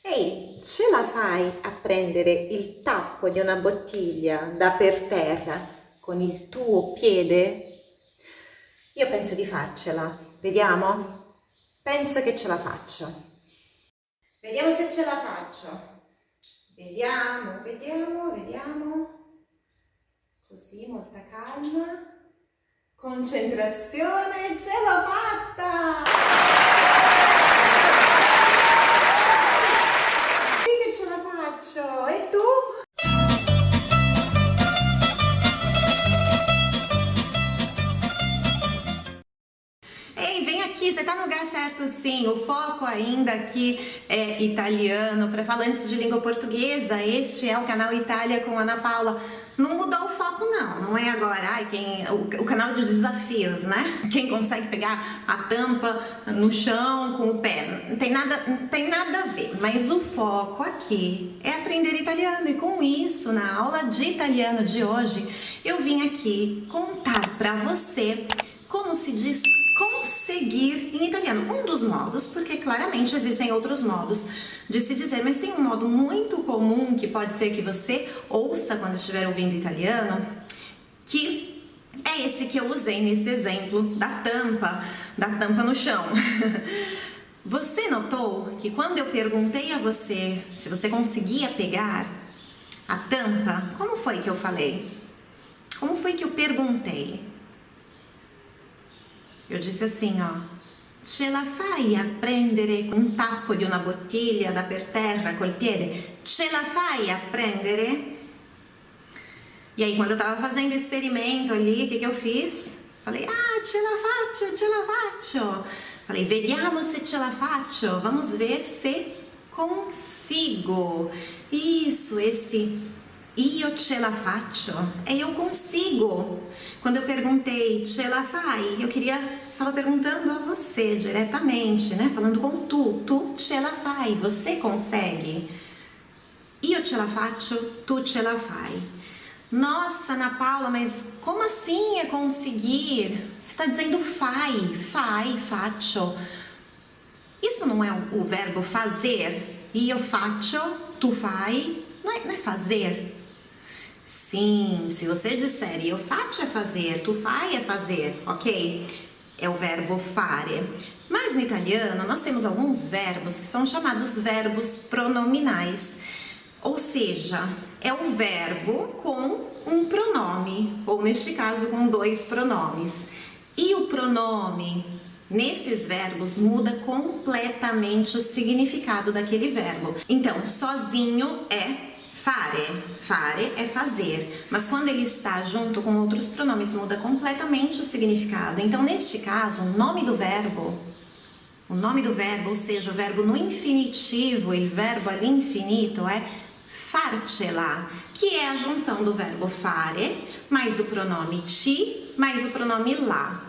Ehi, ce la fai a prendere il tappo di una bottiglia da per terra con il tuo piede? Io penso di farcela, vediamo? Penso che ce la faccio. Vediamo se ce la faccio. Vediamo, vediamo, vediamo. Così, molta calma. Concentrazione, ce l'ho fatta! Faccio! E tu? Ei, vem aqui, você tá no lugar certo sim. O foco ainda aqui é italiano, para falantes de língua portuguesa. Este é o canal Itália com Ana Paula. Não mudou o foco não, não é agora ai, quem, o, o canal de desafios, né? Quem consegue pegar a tampa no chão com o pé. Não tem nada, não tem nada a ver, mas o foco aqui é aprender italiano e com isso, na aula de italiano de hoje, eu vim aqui contar para você como se diz conseguir em italiano. Um dos modos, porque claramente existem outros modos de se dizer, mas tem um modo muito comum que pode ser que você ouça quando estiver ouvindo italiano, que é esse que eu usei nesse exemplo da tampa, da tampa no chão. Você notou que quando eu perguntei a você se você conseguia pegar a tampa, como foi que eu falei? Como foi que eu perguntei? Eu disse assim, ó, ce la fai a prendere un tappo di una bottiglia da per terra col piede? Ce la fai a prendere? E aí, quando eu tava fazendo experimento ali, o que que eu fiz? Falei, ah, ce la faccio, ce la faccio. Falei, vediamo se ce la faccio. Vamos ver se consigo. Isso, esse io ce la faccio, é eu consigo. Quando eu perguntei ce la fai, eu queria, estava perguntando a você diretamente, né? Falando com tu, tu ce la fai, você consegue. Io ce la faccio, tu ce la fai. Nossa, Ana Paula, mas como assim é conseguir? Você está dizendo fai, fai, faccio. Isso não é o verbo fazer? Io faccio, tu fai. Não é, não é fazer? Sim, se você disser eu faccio é fazer, tu fai é fazer, ok? É o verbo fare. Mas no italiano nós temos alguns verbos que são chamados verbos pronominais. Ou seja, é o verbo com um pronome, ou neste caso com dois pronomes. E o pronome nesses verbos muda completamente o significado daquele verbo. Então, sozinho é Fare, fare é fazer, mas quando ele está junto com outros pronomes muda completamente o significado. Então, neste caso, o nome do verbo, o nome do verbo, ou seja, o verbo no infinitivo, o verbo ali infinito é farcela, que é a junção do verbo fare mais o pronome ti mais o pronome lá.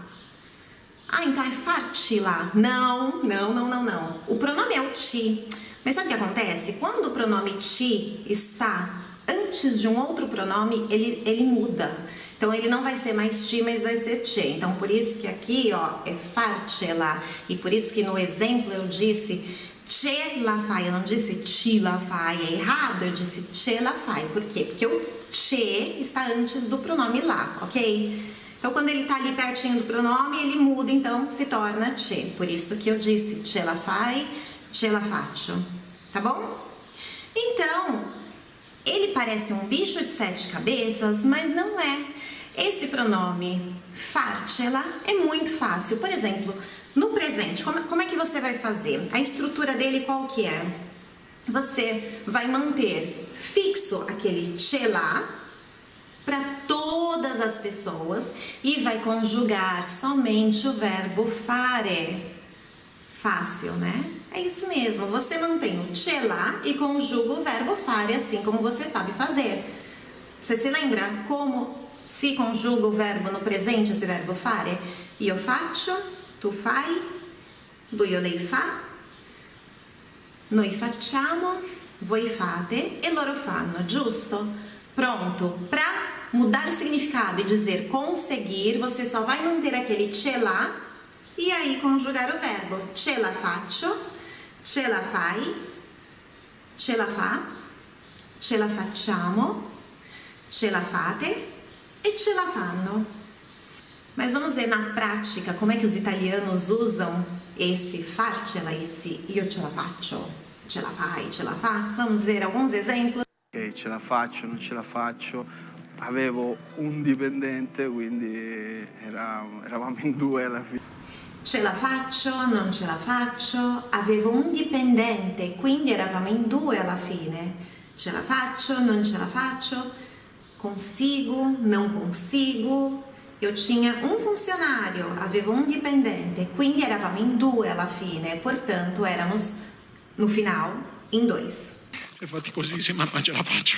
Ah, então é farcila? Não, não, não, não, não. O pronome é o ti. Mas sabe o que acontece? Quando o pronome ti está antes de um outro pronome, ele, ele muda. Então, ele não vai ser mais ti, mas vai ser te. Então, por isso que aqui, ó, é farcela. E por isso que no exemplo eu disse che la fai, eu não disse ti la fai, é errado, eu disse che la fai. Por quê? Porque o che está antes do pronome lá, ok? Então, quando ele está ali pertinho do pronome, ele muda, então se torna che. Por isso que eu disse che la fai, ce la faccio, tá bom? Então, ele parece um bicho de sete cabeças, mas não é. Esse pronome farcela é muito fácil. Por exemplo, no presente, como, como é que você vai fazer? A estrutura dele qual que é? Você vai manter fixo aquele ce lá para todas as pessoas e vai conjugar somente o verbo fare. Fácil, né? É isso mesmo, você mantém o ce lá e conjuga o verbo fare assim como você sabe fazer. Você se lembra como se conjuga o verbo no presente, esse verbo fare? Io faccio, tu fai, lui o lei fa, noi facciamo, voi fate e loro fanno, giusto? Pronto, para mudar o significado e dizer conseguir, você só vai manter aquele ce lá e aí conjugar o verbo ce la faccio, ce la fai, ce la fa, ce la facciamo, ce la fate e ce la fanno. Mas vamos ver na prática como é que os italianos usam esse farcela, esse io ce la faccio, ce la fai, ce la fa. Vamos ver alguns exemplos. Ok, ce la faccio, non ce la faccio. Avevo un dipendente, quindi era- eravamo in due alla fine. Ce la faccio, non ce la faccio. Avevo un dipendente, quindi eravamo in due alla fine. Ce la faccio, non ce la faccio. Consigo, não consigo. Eu tinha um funcionário, avevo um dipendente, quindi eravamo in due alla fine. Portanto, éramos no final em dois. È faticosissima, ma ce la faccio.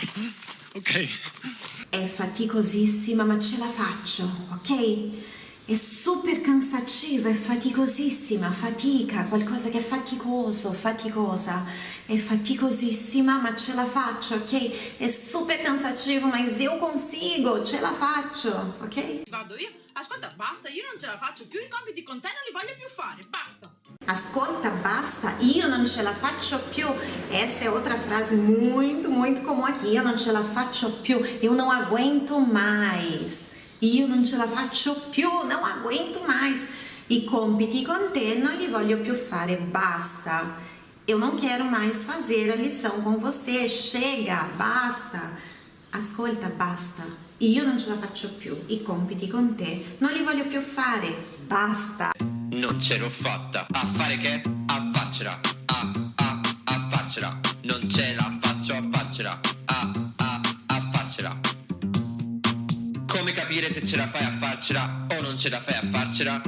Ok. È faticosissima, ma ce la faccio, ok? È super cansativa, è faticosissima, fatica, qualcosa che è faticoso, faticosa. È faticosissima, ma ce la faccio, ok? È super cansativo, mas eu consigo, ce la faccio, ok? Vado io? Ascolta, basta, io non ce la faccio più, i compiti con te non li voglio più fare, basta. Ascolta, basta, io non ce la faccio più. Essa é outra frase muito, muito comum aqui. Eu não ce la faccio più. Eu não aguento mais. Io non ce la faccio più, não aguento mais. I compiti con te non li voglio più fare, basta. Eu não quero mais fazer a lição com você. Chega, basta. Ascolta, basta. Io non ce la faccio più. I compiti con te non li voglio più fare, basta. Non ce l'ho fatta. A fare che? A farcela. A, a, a farcela. Non ce la capire se ce la fai a farcela o non ce la fai a farcela?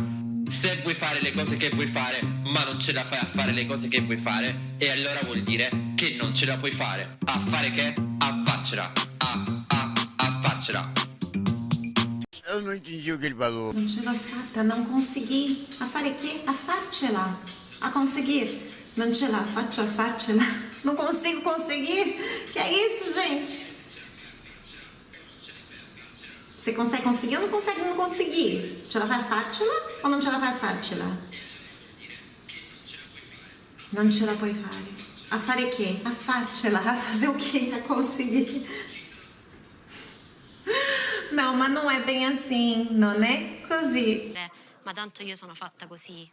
Se vuoi fare le cose che vuoi fare, ma non ce la fai a fare le cose che vuoi fare, e allora vuol dire che non ce la puoi fare. A fare che? A farcela. A, a, a farcela. Eu não entendi o que ele falou. Non ce l'ho fatta, non consegui. A fare che? A farcela. A conseguir. Non ce la faccio a farcela. Não consigo conseguir. Que é isso, gente? Você consegue conseguir ou não consegue não conseguir? Ce la fai a farcela ou non ce la fai a farcela? Non ce la puoi fare. A fare che? A farcela. A fazer o quê? A conseguir. Não, mas não é bem assim, non è così. ma tanto io sono fatta così,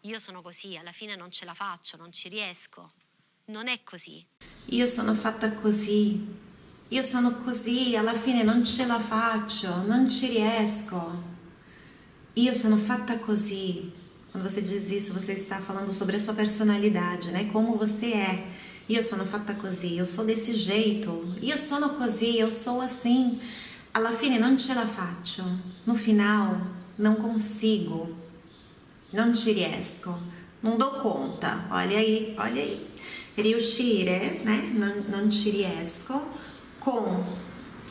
io sono così, alla fine non ce la faccio, non ci riesco. Non è così. Io sono fatta così, io sono così, alla fine non ce la faccio, non ci riesco. Io sono fatta così. Quando você diz isso, você está falando sobre a sua personalidade, né? Como você é. Io sono fatta così, eu sou desse jeito. Io sono così, eu sou assim. Alla fine non ce la faccio. No final, não consigo. Non ci riesco, non do conta. Olha aí, olha aí. Riuscire, né? Non, non ci riesco. Com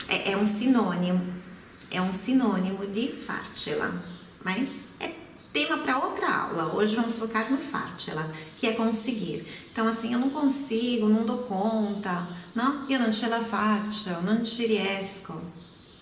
é, é um sinônimo, é um sinônimo de farcela, mas é tema para outra aula. Hoje vamos focar no farcela, que é conseguir. Então assim, eu não consigo, não dou conta, não? Io non ce la faccio, non ci riesco.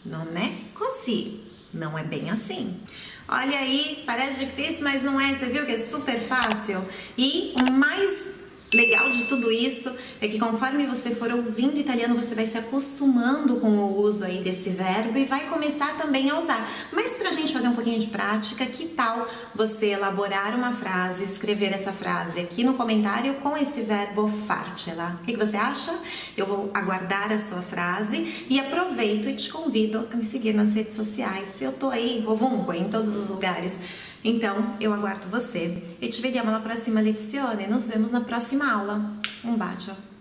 Non è così. Não é bem assim. Olha aí, parece difícil, mas não é. Você viu que é super fácil? E o mais legal de tudo isso é que conforme você for ouvindo italiano, você vai se acostumando com o uso aí desse verbo e vai começar também a usar. Mas pra gente fazer um pouquinho de prática, que tal você elaborar uma frase, escrever essa frase aqui no comentário com esse verbo farcela? O que, que você acha? Eu vou aguardar a sua frase e aproveito e te convido a me seguir nas redes sociais. Eu tô aí, ovunque, em todos os lugares. Então, eu aguardo você. E ci vediamo alla prossima lezione. Nos vemos na próxima aula. Um bacio.